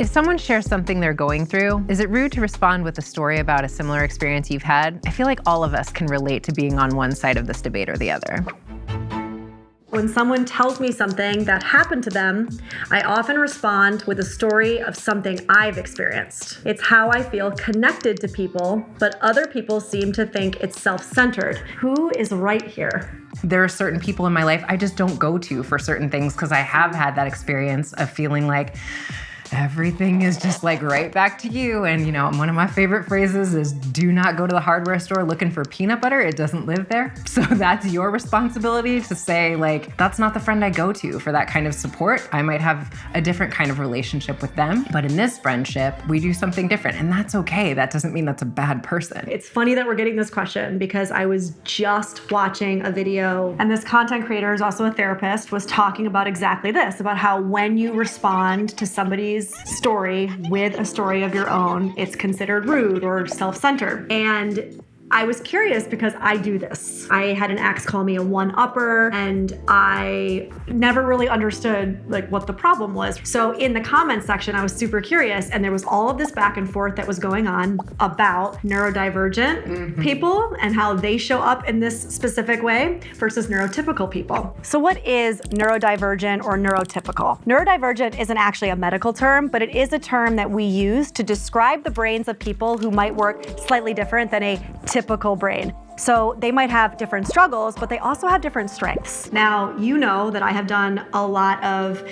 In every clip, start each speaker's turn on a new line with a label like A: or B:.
A: If someone shares something they're going through, is it rude to respond with a story about a similar experience you've had? I feel like all of us can relate to being on one side of this debate or the other.
B: When someone tells me something that happened to them, I often respond with a story of something I've experienced. It's how I feel connected to people, but other people seem to think it's self-centered. Who is right here?
A: There are certain people in my life I just don't go to for certain things because I have had that experience of feeling like, everything is just like right back to you. And you know, one of my favorite phrases is do not go to the hardware store looking for peanut butter. It doesn't live there. So that's your responsibility to say like, that's not the friend I go to for that kind of support. I might have a different kind of relationship with them, but in this friendship, we do something different and that's okay. That doesn't mean that's a bad person.
B: It's funny that we're getting this question because I was just watching a video and this content creator is also a therapist was talking about exactly this, about how when you respond to somebody's story with a story of your own, it's considered rude or self-centered. And I was curious because I do this. I had an ex call me a one-upper and I never really understood like what the problem was. So in the comments section, I was super curious and there was all of this back and forth that was going on about neurodivergent mm -hmm. people and how they show up in this specific way versus neurotypical people. So what is neurodivergent or neurotypical? Neurodivergent isn't actually a medical term, but it is a term that we use to describe the brains of people who might work slightly different than a typical typical brain. So they might have different struggles, but they also have different strengths. Now, you know that I have done a lot of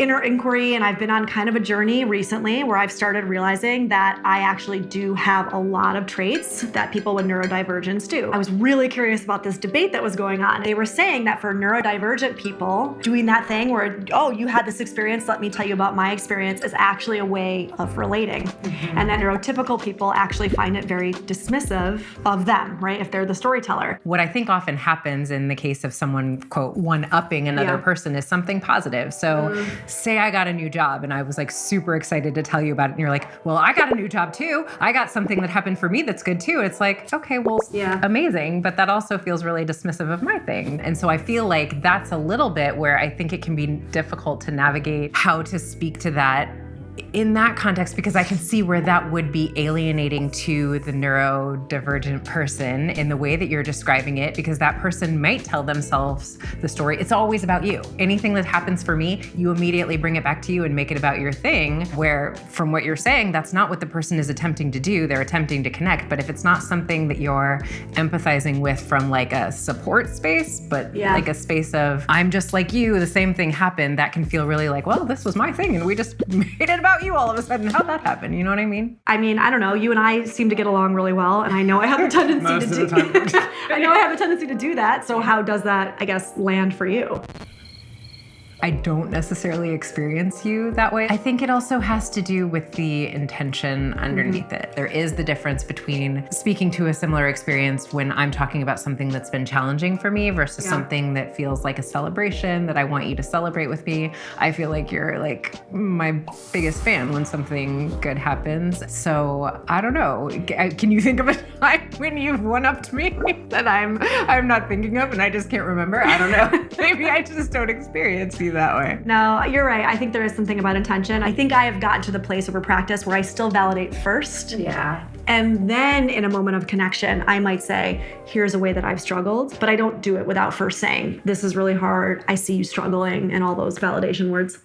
B: inner inquiry and I've been on kind of a journey recently where I've started realizing that I actually do have a lot of traits that people with neurodivergence do. I was really curious about this debate that was going on. They were saying that for neurodivergent people, doing that thing where, oh, you had this experience, let me tell you about my experience is actually a way of relating. Mm -hmm. And that neurotypical people actually find it very dismissive of them, right? If they're the storyteller.
A: What I think often happens in the case of someone, quote, one-upping another yeah. person is something positive. So mm say I got a new job and I was like super excited to tell you about it. And you're like, well, I got a new job too. I got something that happened for me that's good too. It's like, okay, well, yeah. amazing. But that also feels really dismissive of my thing. And so I feel like that's a little bit where I think it can be difficult to navigate how to speak to that in that context, because I can see where that would be alienating to the neurodivergent person in the way that you're describing it, because that person might tell themselves the story. It's always about you. Anything that happens for me, you immediately bring it back to you and make it about your thing, where from what you're saying, that's not what the person is attempting to do. They're attempting to connect. But if it's not something that you're empathizing with from like a support space, but yeah. like a space of, I'm just like you, the same thing happened, that can feel really like, well, this was my thing and we just made it about you all of a sudden. How'd that happen? You know what I mean?
B: I mean, I don't know. You and I seem to get along really well, and I know I have a tendency to do. I know I have a tendency to do that. So how does that, I guess, land for you?
A: I don't necessarily experience you that way. I think it also has to do with the intention underneath mm -hmm. it. There is the difference between speaking to a similar experience when I'm talking about something that's been challenging for me versus yeah. something that feels like a celebration that I want you to celebrate with me. I feel like you're like my biggest fan when something good happens. So I don't know. Can you think of a time when you've one-upped me that I'm I'm not thinking of and I just can't remember? I don't know. Maybe I just don't experience you that way.
B: No, you're right. I think there is something about intention. I think I have gotten to the place over practice where I still validate first.
A: Yeah.
B: And then in a moment of connection, I might say, here's a way that I've struggled, but I don't do it without first saying, this is really hard. I see you struggling and all those validation words.